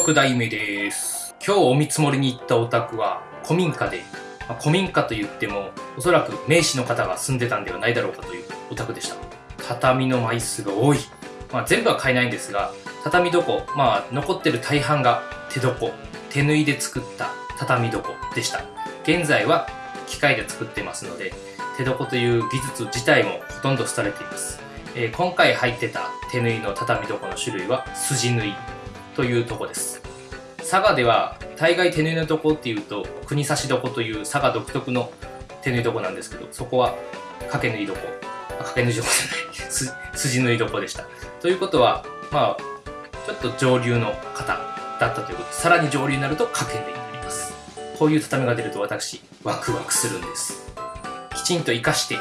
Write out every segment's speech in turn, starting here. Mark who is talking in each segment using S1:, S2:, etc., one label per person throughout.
S1: 6代目です。今日お見積もりに行ったお宅は古民家で、まあ古民家と言ってもおそらく名士の方が住んでたんではないだろうかというお宅でした。畳の枚数が多い。まあ、全部は買えないんですが、畳床、まあ残ってる大半が手床、手縫いで作った畳床でした。現在は機械で作ってますので、手床という技術自体もほとんど廃れています。えー今回入ってた手縫いの畳床の種類は筋縫いというとこです。佐賀では大概手縫いの床っていうと国差し床という佐賀独特の手縫い床なんですけどそこは掛け縫い床。あ掛け縫い床じゃない。す筋縫い床でした。ということはまあちょっと上流の方だったということでさらに上流になると掛け縫いになります。こういう畳が出ると私ワクワクするんです。きちんと活かして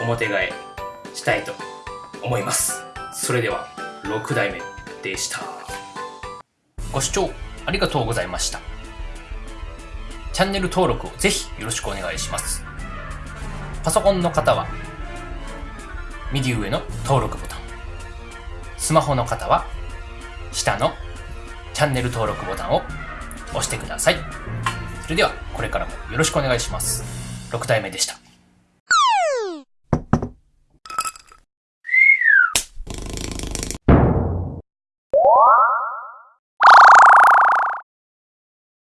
S1: 表替えしたいと思います。それでは6代目でした。ご視聴ありがとうございました。チャンネル登録をぜひよろしくお願いします。パソコンの方は右上の登録ボタン。スマホの方は下のチャンネル登録ボタンを押してください。それではこれからもよろしくお願いします。6代目でした。